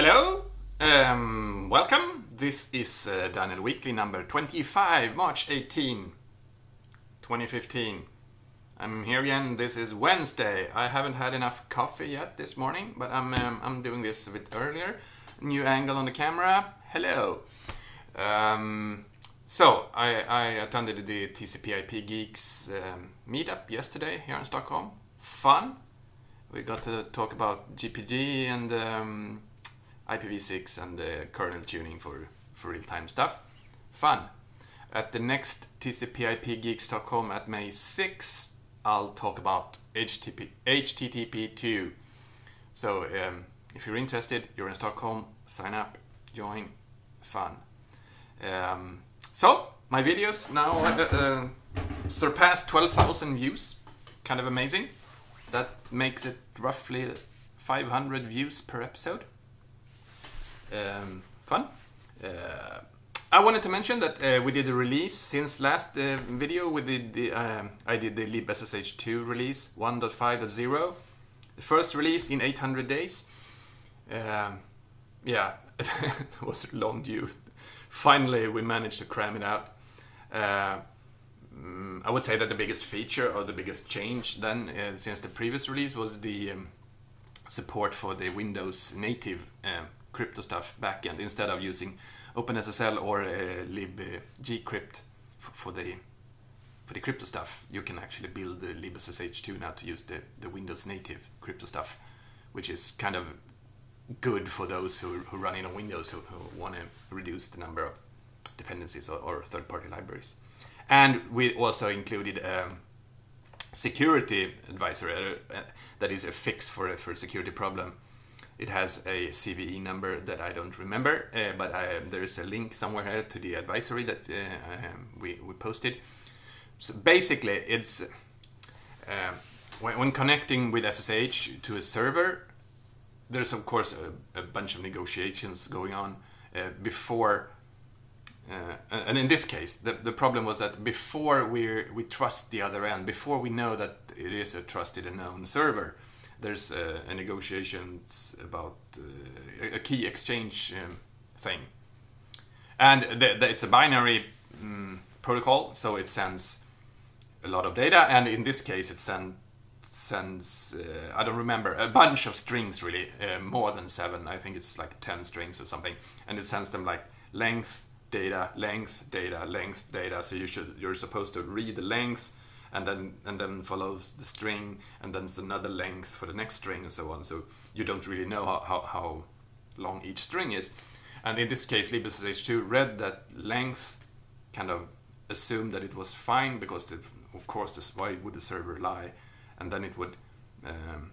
Hello, um, welcome. This is uh, Daniel Weekly number 25, March 18, 2015. I'm here again. This is Wednesday. I haven't had enough coffee yet this morning, but I'm, um, I'm doing this a bit earlier. New angle on the camera. Hello. Um, so, I, I attended the TCP/IP Geeks um, meetup yesterday here in Stockholm. Fun. We got to talk about GPG and um, IPv6 and uh, kernel tuning for, for real-time stuff. Fun. At the next TCP/IP Geek Stockholm at May 6, I'll talk about HTTP, HTTP2. So um, if you're interested, you're in Stockholm, sign up, join, fun. Um, so my videos now uh, uh, surpassed 12,000 views, kind of amazing. That makes it roughly 500 views per episode. Um, fun. Uh, I wanted to mention that uh, we did a release since last uh, video. We did the um, I did the libssh2 release 1.5.0, the first release in 800 days. Um, yeah, it was long due. Finally, we managed to cram it out. Uh, I would say that the biggest feature or the biggest change then uh, since the previous release was the um, support for the Windows native um, crypto stuff backend instead of using OpenSSL or uh, libgcrypt for the for the crypto stuff. You can actually build the libssh2 now to use the, the Windows native crypto stuff, which is kind of good for those who, who run in on Windows who, who want to reduce the number of dependencies or, or third-party libraries. And we also included a security advisor uh, that is a fix for, for a security problem it has a CVE number that I don't remember, uh, but I, there is a link somewhere here to the advisory that uh, um, we, we posted. So basically, it's uh, when, when, connecting with SSH to a server, there's of course a, a bunch of negotiations going on uh, before. Uh, and in this case, the, the problem was that before we we trust the other end, before we know that it is a trusted and known server, there's a, a negotiations about uh, a key exchange um, thing, and the, the, it's a binary um, protocol, so it sends a lot of data, and in this case, it send, sends uh, I don't remember a bunch of strings really, uh, more than seven. I think it's like ten strings or something, and it sends them like length data, length data, length data. So you should you're supposed to read the length and then and then follows the string and then it's another length for the next string and so on. So you don't really know how, how, how long each string is. And in this case libssh2 read that length kind of assumed that it was fine because the, of course this, why would the server lie? And then it would um,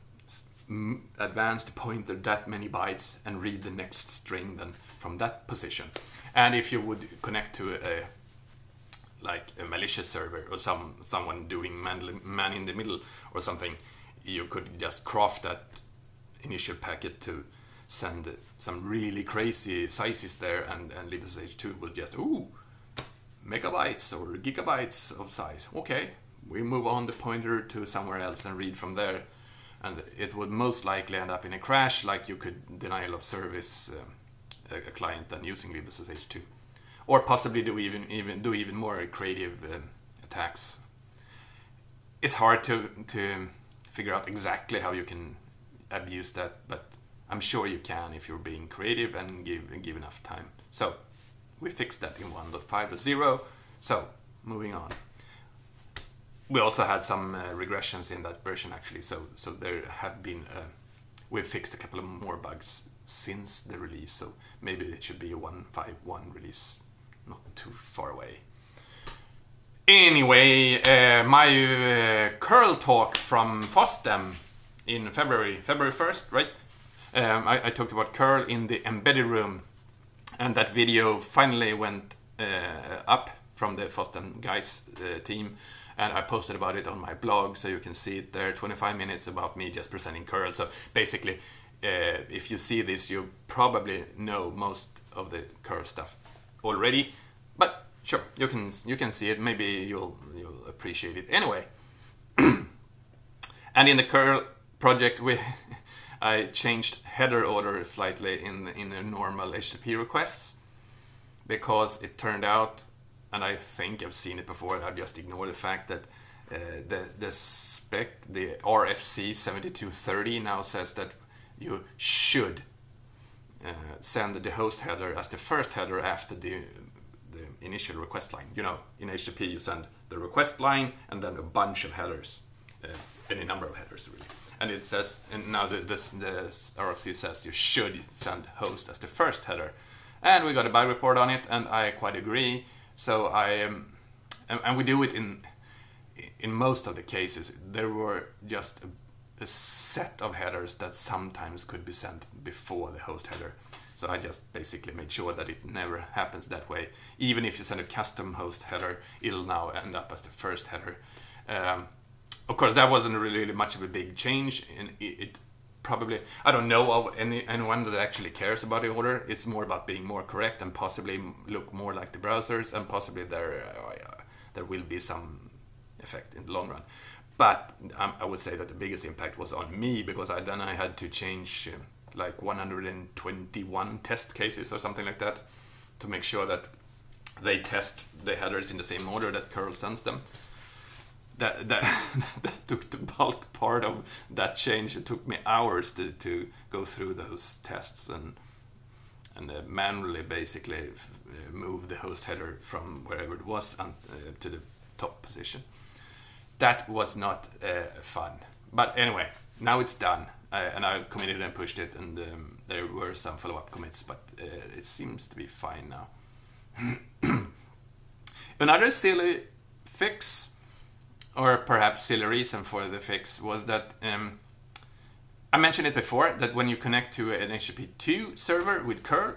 advance the pointer that many bytes and read the next string then from that position. And if you would connect to a like a malicious server or some someone doing man, man in the middle or something, you could just craft that initial packet to send some really crazy sizes there, and and libssh2 will just ooh megabytes or gigabytes of size. Okay, we move on the pointer to somewhere else and read from there, and it would most likely end up in a crash, like you could denial of service uh, a, client than using libssh2 or possibly do even even do even more creative uh, attacks. It's hard to to figure out exactly how you can abuse that, but I'm sure you can if you're being creative and give give enough time. So we fixed that in 1.5.0. So moving on. We also had some uh, regressions in that version actually. So so there have been uh, we've fixed a couple of more bugs since the release. So maybe it should be a 1.5.1 release not too far away. Anyway, uh, my uh, curl talk from FOSDEM in February, February 1st, right? Um, I, I, talked about curl in the embedded room, and that video finally went uh, up from the FOSDEM guys uh, team, and I posted about it on my blog, so you can see it there. 25 minutes about me just presenting curl. So basically, uh, if you see this, you probably know most of the curl stuff already, but sure, you can you can see it. Maybe you'll you'll appreciate it anyway. and in the curl project, we I changed header order slightly in in the normal HTTP requests because it turned out, and I think I've seen it before. I just ignore the fact that uh, the the spec, the RFC 7230 now says that you should send the host header as the first header after the the initial request line. You know, in HTTP you send the request line and then a bunch of headers, uh, any number of headers really. And it says, and now the, this, RFC says you should send host as the first header. And we got a bug report on it, and I quite agree. So I, um, and, and we do it in in most of the cases. There were just a, a set of headers that sometimes could be sent before the host header. So I just basically made sure that it never happens that way. Even if you send a custom host header, it'll now end up as the first header. Um, of course, that wasn't really much of a big change. And it, it, probably, I don't know of any anyone that actually cares about the order. It's more about being more correct and possibly look more like the browsers, and possibly there uh, there will be some effect in the long run. But um, I would say that the biggest impact was on me because I then I had to change. Uh, like 121 test cases or something like that to make sure that they test the headers in the same order that curl sends them. That, that, that took the bulk part of that change. It took me hours to, to go through those tests and and uh, manually basically uh, move the host header from wherever it was and, uh, to the top position. That was not uh, fun. But anyway, now it's done. I, and I committed and pushed it, and um, there were some follow-up commits, but uh, it seems to be fine now. Another silly fix, or perhaps silly reason for the fix, was that um, I mentioned it before that when you connect to an HTTP2 server with curl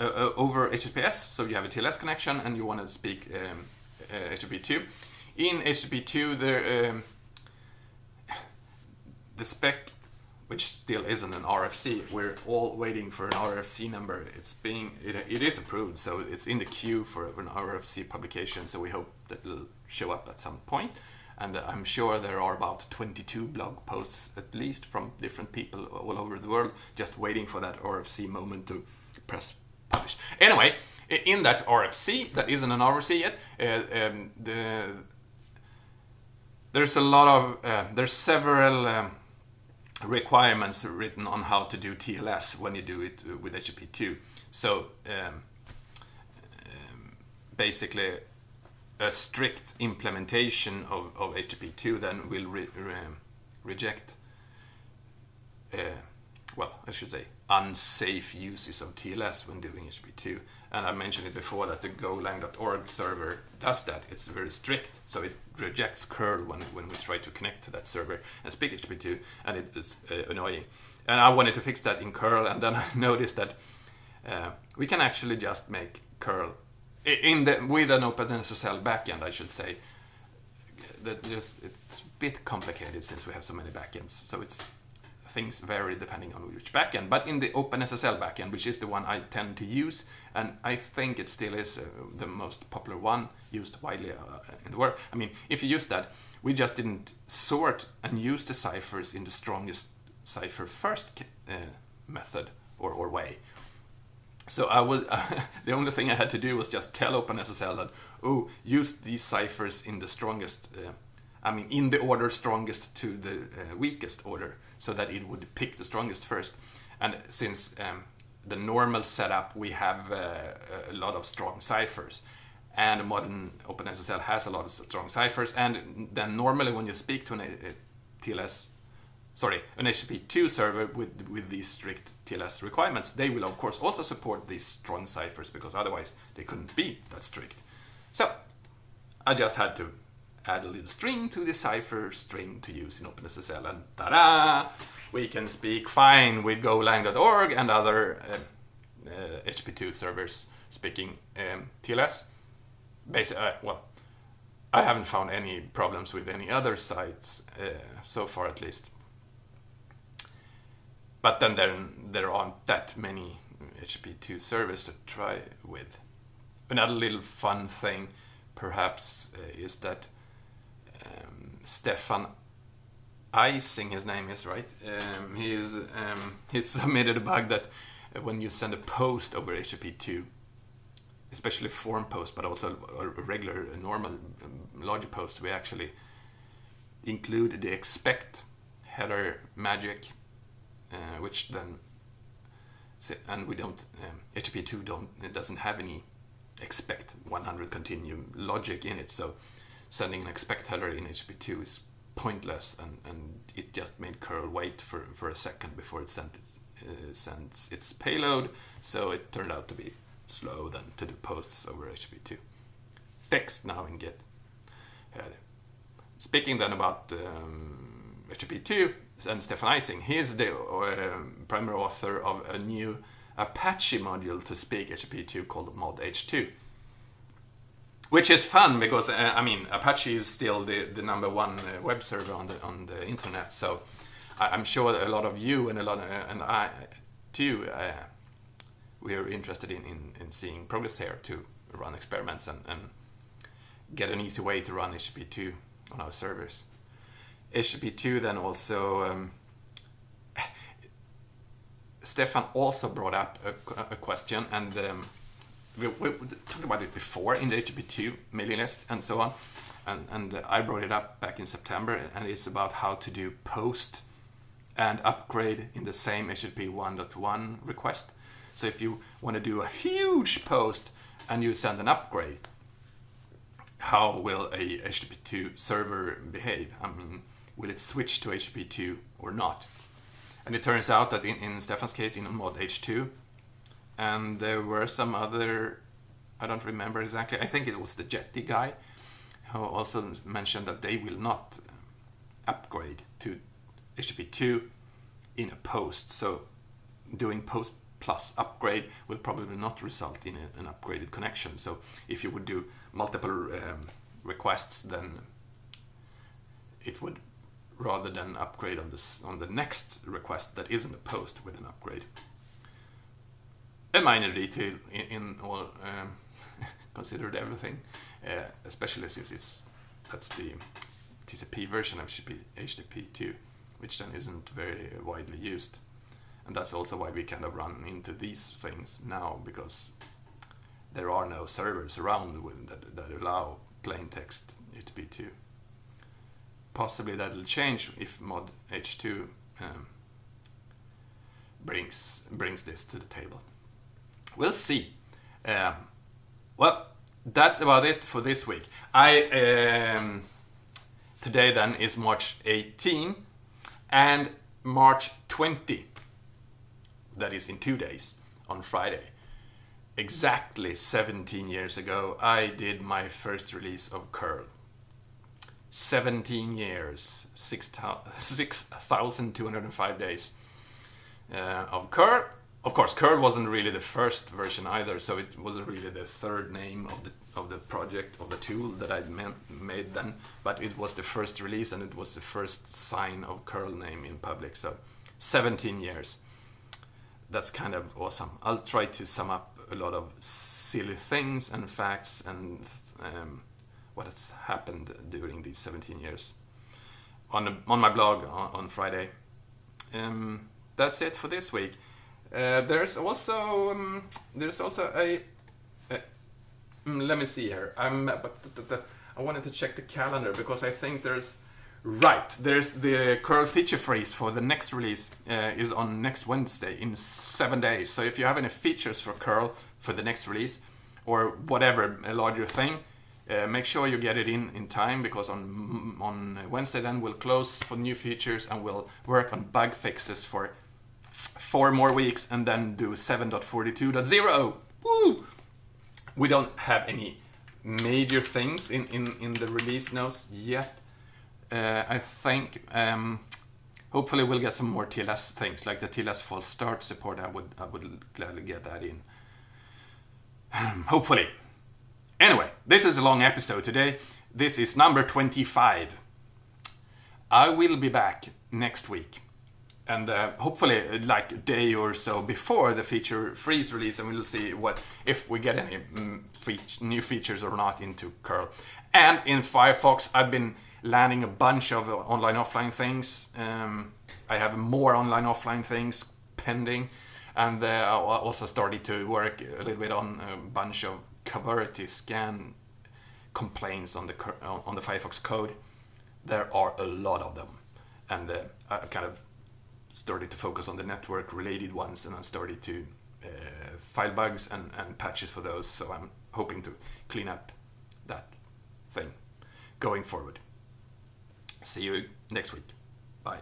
uh, uh, over HTTPS, so you have a TLS connection and you want to speak um, uh, HTTP2, in HTTP2 there um, the spec which still isn't an RFC. We're all waiting for an RFC number. It's being it, it is approved, so it's in the queue for an RFC publication. So we hope that it'll show up at some point. And I'm sure there are about 22 blog posts at least from different people all over the world just waiting for that RFC moment to press publish. Anyway, in that RFC, that isn't an RFC yet, uh, um, the, there's a lot of, uh, there's several um, requirements written on how to do TLS when you do it with HTTP2. So um, um, basically, a strict implementation of, of HTTP2 then will re re reject, uh, well, I should say, unsafe uses of TLS when doing HTTP2. And I mentioned it before that the golang.org server does that. It's very strict, so it rejects curl when, when we try to connect to that server and speak HTTP2, and it is uh, annoying. And I wanted to fix that in curl, and then I noticed that uh, we can actually just make curl in the with an OpenSSL backend, I should say. That just it's a bit complicated since we have so many backends, so it's things vary depending on which backend. But in the OpenSSL backend, which is the one I tend to use, and I think it still is uh, the most popular one used widely uh, in the world. I mean, if you use that, we just didn't sort and use the ciphers in the strongest cipher first uh, method or, or way. So I would, the only thing I had to do was just tell OpenSSL that, oh, use these ciphers in the strongest, uh, I mean, in the order strongest to the uh, weakest order so that it would pick the strongest first. And since um, the normal setup, we have uh, a lot of strong ciphers. And modern OpenSSL has a lot of strong ciphers. And then normally when you speak to an a, TLS, sorry, an HTTP2 server with, with these strict TLS requirements, they will of course also support these strong ciphers because otherwise they couldn't be that strict. So I just had to add a little string to the cipher string to use in OpenSSL, and ta-da! We can speak fine with golang.org and other uh, uh, HTTP2 servers speaking um, TLS. Basically, uh, well, I haven't found any problems with any other sites uh, so far, at least. But then there, there aren't that many HTTP2 servers to try with. Another little fun thing, perhaps, uh, is that Stefan Eissing, his name is right. Um, he's um, he's submitted a bug that uh, when you send a post over HTTP2, especially form post, but also a regular, a normal um, logic post, we actually include the expect header magic, uh, which then and we don't um, HTTP2 don't it doesn't have any expect 100 continue logic in it, so sending an expect header in HTTP2 is pointless, and, and it just made curl wait for, for a second before it sent its, uh, sends its payload, so it turned out to be slow than to do posts over HTTP2. Fixed now in Git. Uh, speaking then about um, HTTP2 and Stefan Eissing, he's the uh, primary author of a new Apache module to speak HTTP2 called mod H2 which is fun because uh, I mean Apache is still the, the number one uh, web server on the on the internet. So I, am sure a lot of you and a lot of, uh, and I too uh, we are interested in, in, in seeing progress here to run experiments and, and get an easy way to run HTTP2 on our servers. HTTP2 then also um, Stefan also brought up a, a question and um, we, we, talked about it before in the HTTP2 mailing list and so on. And, and I brought it up back in September, and it's about how to do post and upgrade in the same HTTP 1.1 request. So if you want to do a huge post and you send an upgrade, how will a HTTP2 server behave? I mean, will it switch to HTTP2 or not? And it turns out that in, in Stefan's case, in mod H2, and there were some other I don't remember exactly. I think it was the Jetty guy who also mentioned that they will not upgrade to HTTP2 in a post. So doing post plus upgrade will probably not result in a, an upgraded connection. So if you would do multiple um, requests, then it would rather than upgrade on this on the next request that isn't a post with an upgrade a minor detail in, in all um, considered everything, uh, especially since it's that's the TCP version of HTTP2, which then isn't very widely used. And that's also why we kind of run into these things now, because there are no servers around that, that allow plain text HTTP2. Possibly that'll change if mod H2 um, brings brings this to the table we'll see. Um, well, that's about it for this week. I um, today then is March 18 and March 20. That is in two days on Friday. Exactly 17 years ago, I did my first release of curl. 17 years, 6,205 days uh, of curl of course, curl wasn't really the first version either, so it wasn't really the third name of the of the project of the tool that I made then. But it was the first release, and it was the first sign of curl name in public. So, 17 years. That's kind of awesome. I'll try to sum up a lot of silly things and facts and um, what has happened during these 17 years on on my blog on, on Friday. Um, that's it for this week. Uh, there's also um, there's also a, mm, let me see here. I'm but I wanted to check the calendar because I think there's right there's the curl feature freeze for the next release uh, is on next Wednesday in seven days. So if you have any features for curl for the next release or whatever a larger thing. Uh, make sure you get it in in time because on on Wednesday then we'll close for new features and we'll work on bug fixes for four more weeks and then do 7.42.0. Woo! We don't have any major things in, in, in the release notes yet. Uh, I think um, hopefully we'll get some more TLS things like the TLS false start support. I would I would gladly get that in. hopefully. Anyway, this is a long episode today. This is number 25. I will be back next week and uh, hopefully like a day or so before the feature freeze release and we'll see what if we get any mm, new features or not into curl and in firefox i've been landing a bunch of online offline things. Um, I have more online offline things pending, and uh, I also started to work a little bit on a bunch of Coverity scan complaints on the on the Firefox code. There are a lot of them, and uh, I kind of started to focus on the network related ones, and I started to uh, file bugs and, and patches for those. So I'm hoping to clean up that thing going forward. See you next week. Bye.